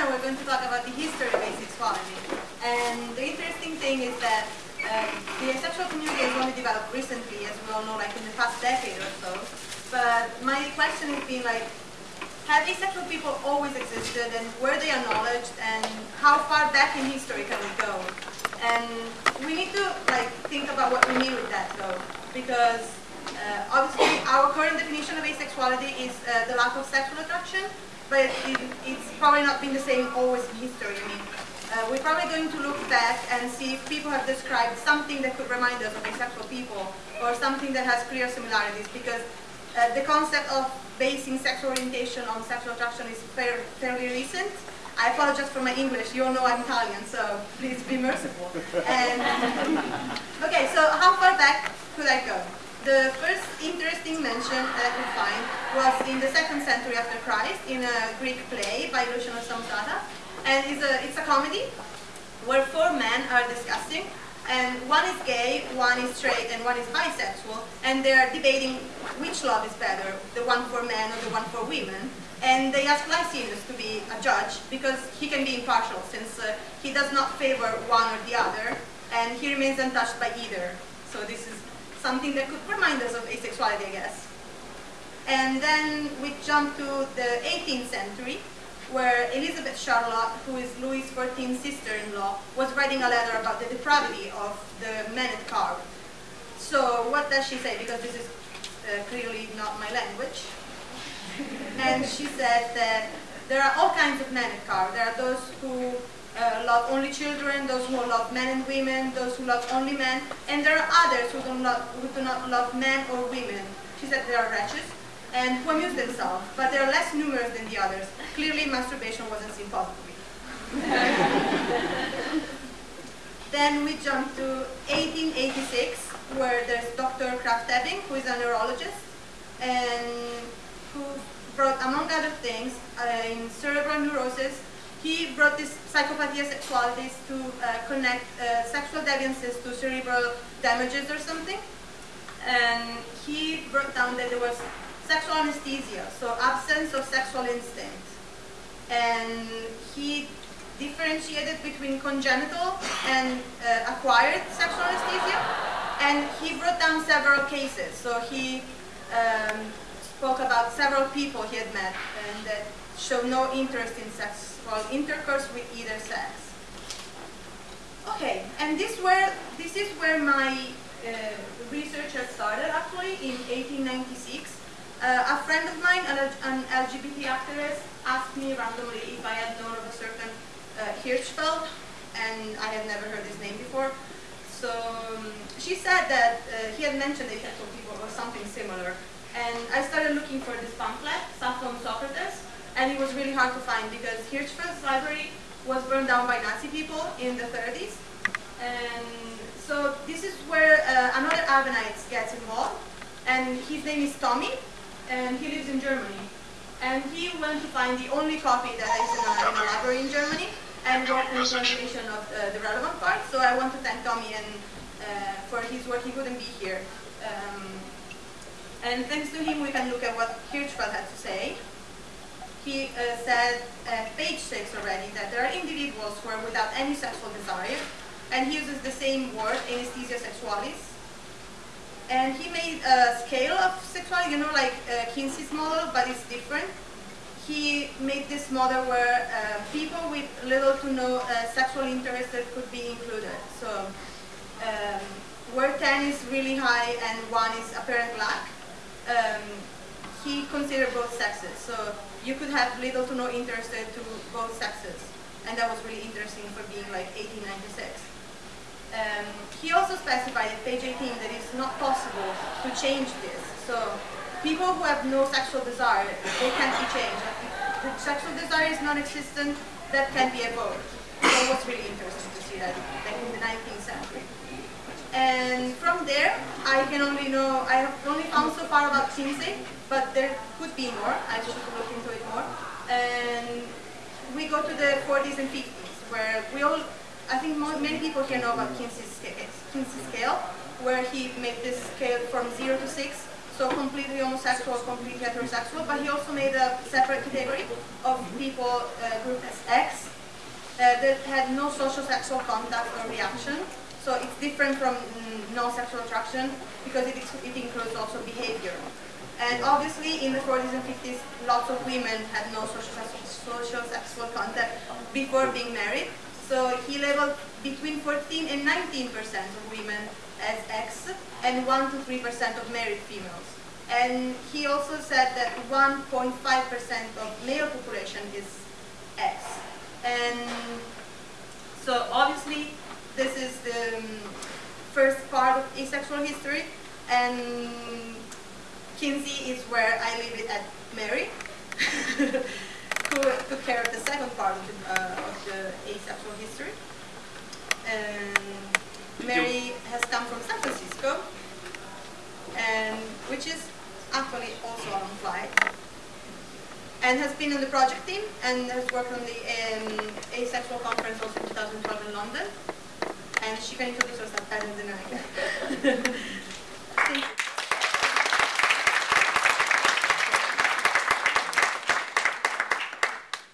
we're going to talk about the history of asexuality. And the interesting thing is that um, the asexual community has only developed recently, as we all know, like in the past decade or so. But my question has been like, have asexual people always existed and were they acknowledged and how far back in history can we go? And we need to like think about what we mean with that though, because uh, obviously our current definition of asexuality is uh, the lack of sexual attraction, but it, it's probably not been the same always in history. I mean, uh, we're probably going to look back and see if people have described something that could remind us of asexual people or something that has clear similarities because uh, the concept of basing sexual orientation on sexual attraction is fair, fairly recent. I apologize for my English. You all know I'm Italian, so please be merciful. And, okay, so how far back could I go? The first interesting mention that we find was in the second century after Christ in a Greek play by Lucian of Samosata. And it's a, it's a comedy where four men are discussing and one is gay, one is straight, and one is bisexual, and they're debating which love is better, the one for men or the one for women. And they ask Licinius to be a judge because he can be impartial since uh, he does not favor one or the other, and he remains untouched by either. So this is something that could remind us of asexuality, I guess. And then we jump to the 18th century, where Elizabeth Charlotte, who is Louis XIV's sister-in-law, was writing a letter about the depravity of the men at court. So what does she say? Because this is uh, clearly not my language. and she said that there are all kinds of men at court. There are those who uh, love only children, those who love men and women, those who love only men, and there are others who, don't love, who do not love men or women. She said they are wretches and who amuse themselves, but they are less numerous than the others. Clearly, masturbation wasn't seen positively. then we jump to 1886, where there's Dr. Krafft-Ebing, who is a neurologist, and who brought, among other things, uh, in cerebral neurosis, he brought this psychopathia sexualis to uh, connect uh, sexual deviances to cerebral damages or something. And he brought down that there was sexual anesthesia, so absence of sexual instinct. And he differentiated between congenital and uh, acquired sexual anesthesia. And he brought down several cases. So he um, spoke about several people he had met and that showed no interest in sex called intercourse with either sex. Okay, and this where this is where my uh, research has started actually in 1896. Uh, a friend of mine, an, an, LGBT activist, asked me randomly if I had known of a certain uh, Hirschfeld, and I had never heard his name before. So um, she said that uh, he had mentioned asexual people or something similar, and I started looking for this pamphlet, Sappho Socrates, and it was really hard to find because Hirschfeld's library was burned down by Nazi people in the 30s. And so this is where uh, another Avenite gets involved, and his name is Tommy, and he lives in Germany. And he went to find the only copy that is in a, in a library in Germany, and wrote a translation of uh, the relevant part. So I want to thank Tommy and uh, for his work. He couldn't be here. Um, and thanks to him, we can look at what Hirschfeld had to say he uh, said at page 6 already that there are individuals who are without any sexual desire, and he uses the same word, anesthesia sexualis. And he made a scale of sexuality, you know, like uh, Kinsey's model, but it's different. He made this model where uh, people with little to no uh, sexual interest that could be included. So um, where 10 is really high and 1 is apparent lack, um, he considered both sexes. So you could have little to no interest to both sexes. And that was really interesting for being like 1896. Um, he also specified at page 18 that it's not possible to change this. So people who have no sexual desire, they can't be changed. If the sexual desire is non-existent, that can be evoked. So it was really interesting to see that like in the 19th century. And from there, I can only know, I have only found so far about Kinsey, but there could be more. I should look into it more. And we go to the 40s and 50s, where we all, I think many people here know about Kinsey's scale, where he made this scale from 0 to 6, so completely homosexual, completely heterosexual, but he also made a separate category of people uh, grouped as X, that had no social sexual contact or reaction. So it's different from mm, no sexual attraction because it, is- it includes also behavior. And obviously in the 40s and 50s, lots of women had no social, social sexual contact before being married. So he labeled between 14 and 19 percent of women as X and 1 to 3 percent of married females. And he also said that 1.5 percent of male population is X. And so obviously this is the um, first part of asexual history and Kinsey is where I leave it at Mary, who took care of the second part of the, uh, of the asexual history. And Mary has come from San Francisco, and which is actually also on flight, and has been on the project team and has worked on the um, asexual conference also in 2012 in London. And she can introduce herself better than I can.